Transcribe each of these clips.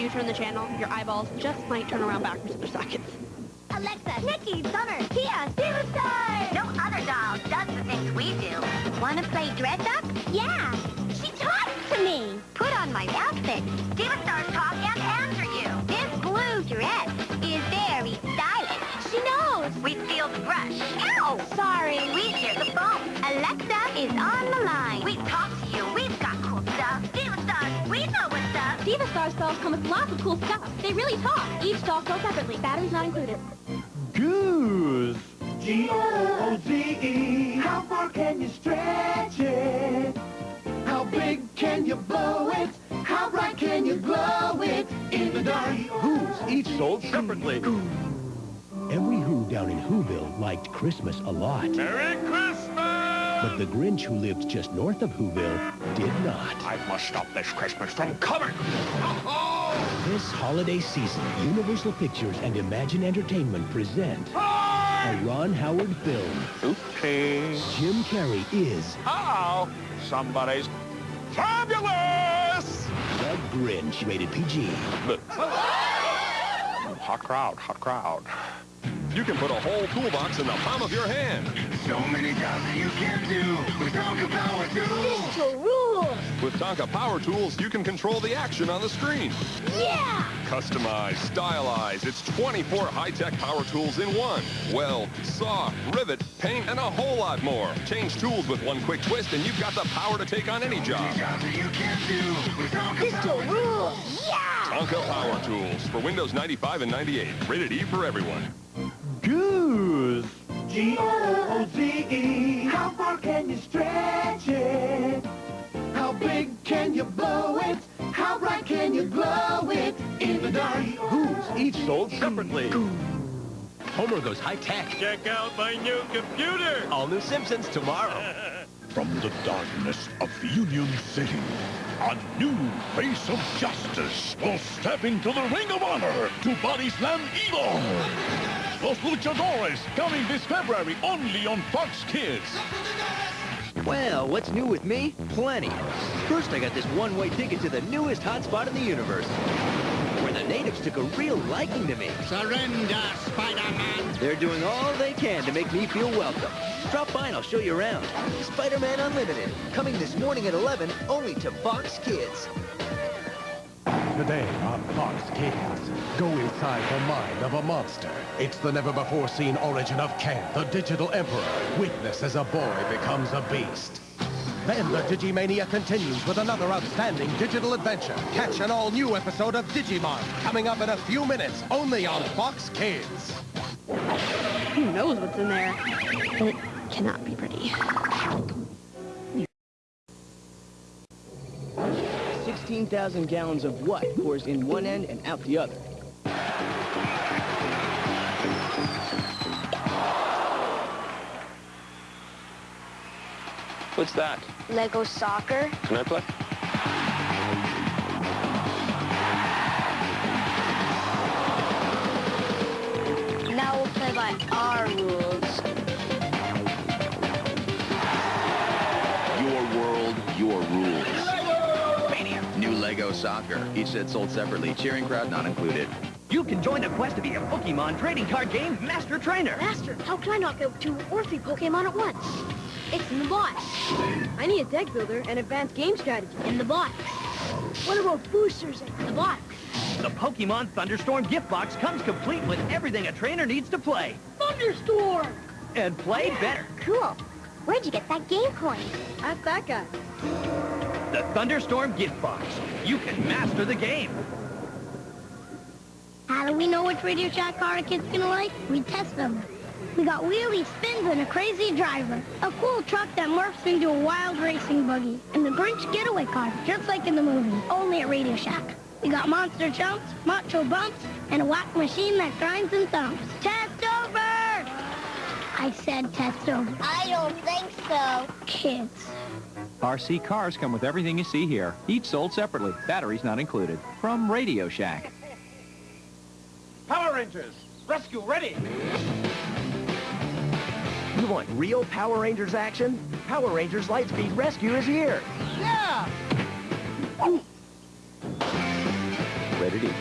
you turn the channel, your eyeballs just might turn around backwards in their sockets. Alexa, Nikki, Summer, Tia, Steven Star! No other doll does the things we do. Wanna play dress up? Yeah. She talks to me. Put on my outfit. Steven Star's talk up. Diva come with lots of cool stuff. They really talk. Each doll sold separately. Batteries not included. Gooze. G-O-O-Z-E. How far can you stretch it? How big can you blow it? How bright can you glow it in the dark? Who's each sold separately. Every Who down in Whoville liked Christmas a lot. Merry Christmas! But the Grinch who lived just north of Whoville did not. I must stop this Christmas from coming! This holiday season, Universal Pictures and Imagine Entertainment present a Ron Howard film. Okay. Jim Carrey is Uh-oh. Somebody's fabulous! The Grinch, rated PG. Hot crowd, hot crowd. You can put a whole toolbox in the palm of your hand. So many jobs that you can do with Tonka Power Tools. To rule. With Tonka Power Tools, you can control the action on the screen. Yeah. Customize, stylize. It's 24 high-tech power tools in one. Weld, saw, rivet, paint, and a whole lot more. Change tools with one quick twist, and you've got the power to take on any job. Jobs that you can do with Tonka This Power to rule. Yeah. Tonka Power Tools for Windows 95 and 98. Rated E for everyone. Gooze. G-O-O-Z-E. How far can you stretch it? How big can you blow it? How bright can you glow it in the dark? Who's each sold separately. Homer goes high-tech. Check out my new computer! All new Simpsons tomorrow. From the darkness of Union City, a new face of justice will step into the ring of honor to body slam evil. Los Luchadores, coming this February only on Fox Kids. Well, what's new with me? Plenty. First, I got this one-way ticket to the newest hotspot in the universe, where the natives took a real liking to me. Surrender, Spider-Man. They're doing all they can to make me feel welcome. Drop by and I'll show you around. Spider-Man Unlimited, coming this morning at 11, only to Fox Kids. Today on Fox Kids, go inside the mind of a monster. It's the never-before-seen origin of Ken, the digital emperor. Witness as a boy becomes a beast. Then the Digimania continues with another outstanding digital adventure. Catch an all-new episode of Digimon coming up in a few minutes, only on Fox Kids. Who knows what's in there? It cannot be pretty. 16,000 gallons of what pours in one end and out the other? What's that? Lego soccer. Can I play? Now we'll play by Soccer. Each set sold separately. Cheering crowd not included. You can join the quest to be a Pokemon trading card game Master Trainer. Master, how can I not get two or three Pokemon at once? It's in the box. I need a deck builder and advanced game strategy in the box. What about boosters in the box? The Pokemon Thunderstorm gift box comes complete with everything a trainer needs to play. Thunderstorm! And play better. Cool. Where'd you get that game coin? Ask that guy. The Thunderstorm gift box. You can master the game. How do we know which Radio Shack car a kid's gonna like? We test them. We got wheelie spins and a crazy driver. A cool truck that morphs into a wild racing buggy. And the Grinch getaway car, just like in the movie, only at Radio Shack. We got monster jumps, macho bumps, and a whack machine that grinds and thumps. Test over! I said test over. I don't think so. Kids. RC cars come with everything you see here, each sold separately, batteries not included. From Radio Shack. Power Rangers, rescue ready! You want real Power Rangers action? Power Rangers Lightspeed Rescue is here. Yeah! editing.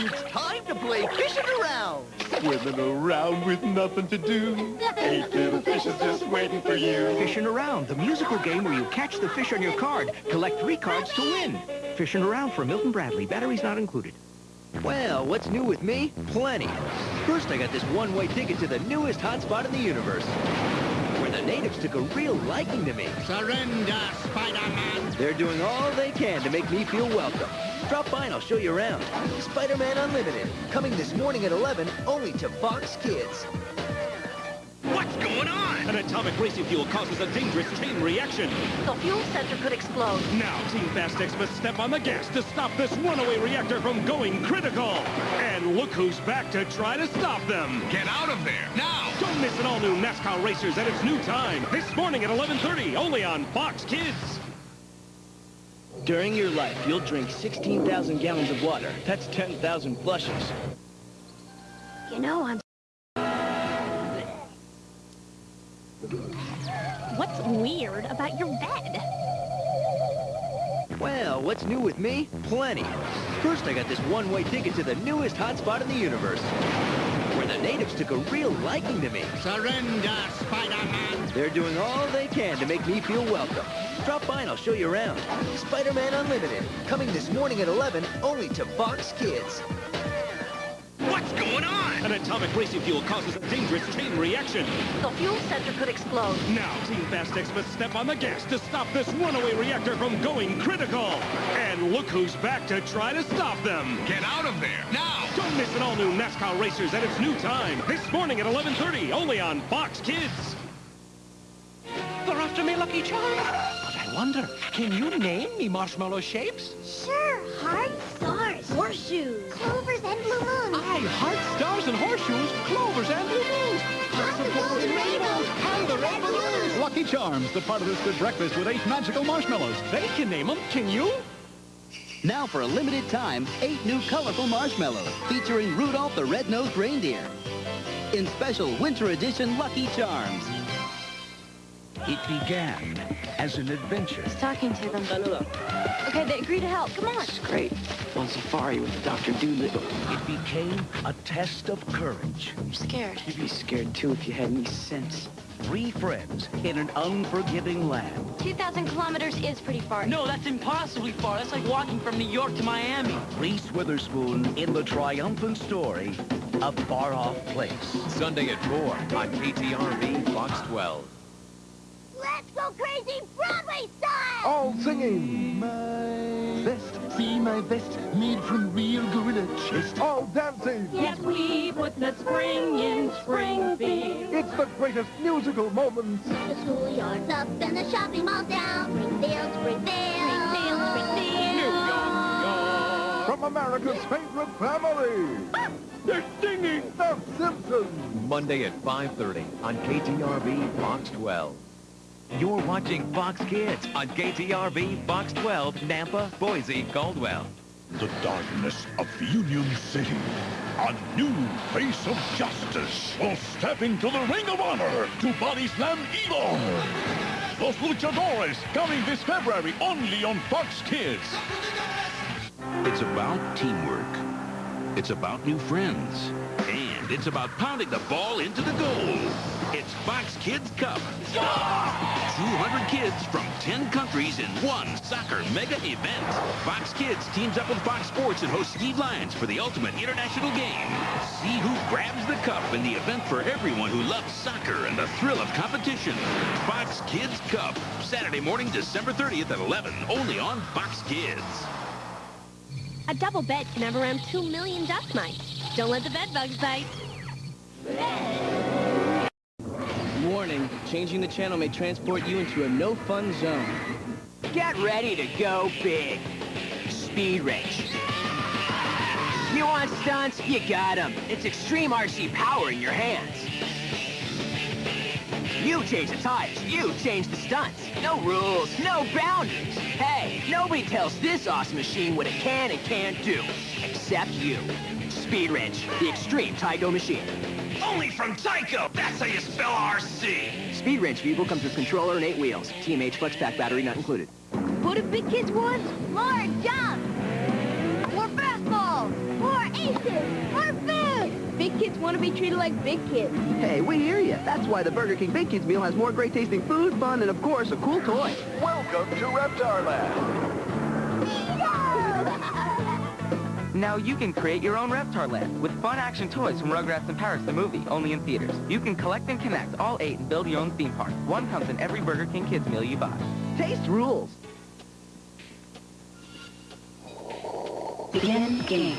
It's time to play fishing around. Swimming around with nothing to do. Eight little fishes just waiting for you. Fishing Around, the musical game where you catch the fish on your card, collect three cards to win. Fishing Around for Milton Bradley, batteries not included. Well, what's new with me? Plenty. First, I got this one-way ticket to the newest hotspot in the universe, where the natives took a real liking to me. Surrender, Spider-Man. They're doing all they can to make me feel welcome. Drop by and I'll show you around. Spider-Man Unlimited, coming this morning at 11, only to Fox Kids. What's going on? An atomic racing fuel causes a dangerous chain reaction. The fuel center could explode. Now, Team Fastex must step on the gas to stop this runaway reactor from going critical. And look who's back to try to stop them. Get out of there, now! Don't miss an all-new NASCAR Racers at its new time. This morning at 11.30, only on Fox Kids. During your life, you'll drink 16,000 gallons of water. That's 10,000 flushes. You know, I'm... weird about your bed? Well, what's new with me? Plenty. First, I got this one-way ticket to the newest hotspot in the universe, where the natives took a real liking to me. Surrender, Spider-Man. They're doing all they can to make me feel welcome. Drop by and I'll show you around. Spider-Man Unlimited, coming this morning at 11, only to Fox Kids. What's going on? An atomic racing fuel causes a dangerous chain reaction. The fuel sensor could explode. Now, Team Fastex must step on the gas to stop this runaway reactor from going critical. And look who's back to try to stop them. Get out of there, now! Don't miss an all-new NASCAR Racers at its new time. This morning at 11.30, only on Fox Kids. They're after me, Lucky Charms. But I wonder, can you name me marshmallow shapes? Sure, hearts, stars, horseshoes, clovers, Aye, hearts, stars, and horseshoes, clovers, and. Popsicles and rainbows, and the balloons. Lucky Charms, the part of this good breakfast with eight magical marshmallows. They can name them. Can you? Now for a limited time, eight new colorful marshmallows featuring Rudolph the Red-Nosed Reindeer. In special winter edition Lucky Charms. It began as an adventure. He's talking to them. Okay, they agree to help. Come on. It's great. On safari with Dr. Doolittle. It became a test of courage. I'm scared. You'd be scared too if you had any sense. Three friends in an unforgiving land. 2,000 kilometers is pretty far. No, that's impossibly far. That's like walking from New York to Miami. Reese Witherspoon in the triumphant story, A Far Off Place. Sunday at 4 on KTRV Fox 12. Let's go crazy Broadway style! All singing. My vest, see my vest, made from real gorilla chest. All dancing. Yes, we put the spring in Springfield. It's the greatest musical moments. The schoolyard's up and the shopping mall's down. Springfield, Springfield. Springfield, Springfield. From America's favorite family. They're singing The Simpsons. Monday at 5.30 on KTRV Fox 12. You're watching Fox Kids on KTRV Fox 12, Nampa, Boise, Caldwell. The darkness of Union City. A new face of justice will step into the Ring of Honor to body slam evil. Los Luchadores, coming this February only on Fox Kids. It's about teamwork. It's about new friends. And it's about pounding the ball into the goal. It's Fox Kids Cup. 200 kids from 10 countries in one soccer mega event. Fox Kids teams up with Fox Sports and hosts Steve Lyons for the ultimate international game. See who grabs the cup in the event for everyone who loves soccer and the thrill of competition. Fox Kids Cup, Saturday morning, December 30th at 11, only on Fox Kids. A double bed can have around 2 million dust mites. Don't let the bed bugs bite. Warning, changing the channel may transport you into a no-fun zone. Get ready to go big. Speed Race. You want stunts? You got them. It's extreme RC power in your hands. You change the tires. You change the stunts. No rules, no boundaries. Hey, nobody tells this awesome machine what it can and can't do. Except you. Speed Wrench, the extreme Tyco machine. Only from Tyco! That's how you spell RC! Speed Wrench vehicle comes with controller and eight wheels. TMH Flex Pack battery not included. What big kids want? More jump! More fastballs! More aces! More food! Big kids want to be treated like big kids. Hey, we hear you. That's why the Burger King Big Kids meal has more great tasting food, fun, and of course, a cool toy. Welcome to Reptar Land. Now you can create your own Reptar Land with fun action toys from Rugrats in Paris the movie, only in theaters. You can collect and connect all eight and build your own theme park. One comes in every Burger King Kids meal you buy. Taste rules. Begin game.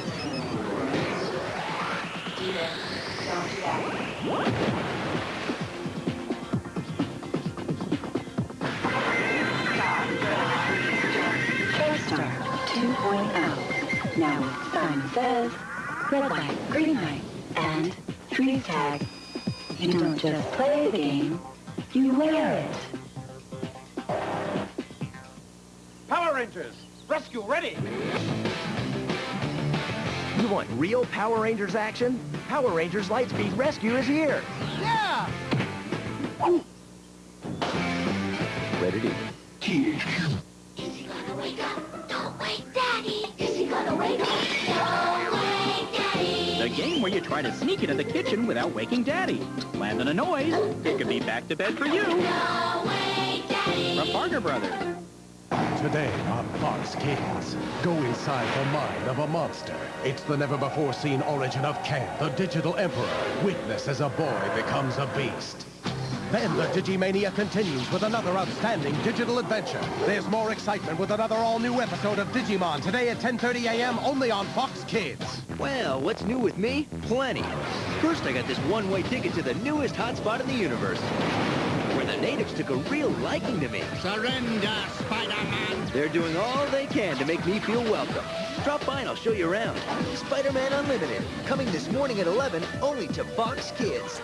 Says, red light, green light, and freeze tag. You don't just play the game, you wear it. Power Rangers, rescue ready. You want real Power Rangers action? Power Rangers Lightspeed Rescue is here. Yeah! Ready to you try to sneak into the kitchen without waking Daddy. Land on a noise. It could be back to bed for you. From Parker Brothers. Today on Fox Kids, go inside the mind of a monster. It's the never-before-seen origin of Ken, the digital emperor. Witness as a boy becomes a beast. Then the Digimania continues with another outstanding digital adventure. There's more excitement with another all-new episode of Digimon today at 10.30 a.m. only on Fox Kids. Well, what's new with me? Plenty. First, I got this one-way ticket to the newest hotspot in the universe, where the natives took a real liking to me. Surrender, Spider-Man. They're doing all they can to make me feel welcome. Drop by and I'll show you around. Spider-Man Unlimited, coming this morning at 11, only to Fox Kids.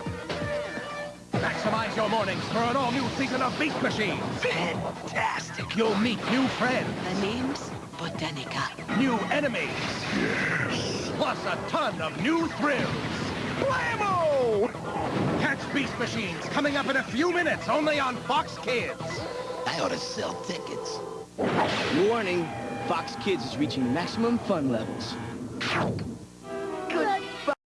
Maximize your mornings for an all-new season of Beast Machines. Fantastic. You'll meet new friends, The name's Botanica. new enemies, Yes. plus a ton of new thrills. Blammo! Catch Beast Machines coming up in a few minutes only on Fox Kids. I ought to sell tickets. Warning, Fox Kids is reaching maximum fun levels.